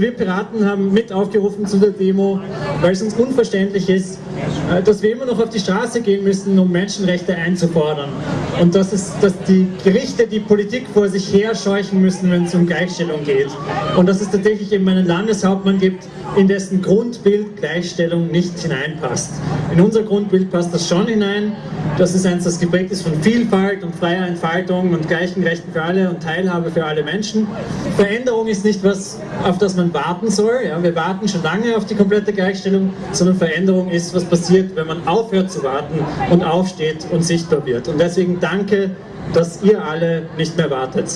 Wir Piraten haben mit aufgerufen zu der Demo, weil es uns unverständlich ist, äh, dass wir immer noch auf die Straße gehen müssen, um Menschenrechte einzufordern. Und dass, es, dass die Gerichte die Politik vor sich her scheuchen müssen, wenn es um Gleichstellung geht. Und dass es tatsächlich eben einen Landeshauptmann gibt, in dessen Grundbild Gleichstellung nicht hineinpasst. In unser Grundbild passt das schon hinein. Das ist eins, das geprägt ist von Vielfalt und freier Entfaltung und gleichen Rechten für alle und Teilhabe für alle Menschen. Veränderung ist nicht was, auf das man warten soll. Ja, wir warten schon lange auf die komplette Gleichstellung, sondern Veränderung ist, was passiert, wenn man aufhört zu warten und aufsteht und sichtbar wird. Und deswegen danke, dass ihr alle nicht mehr wartet.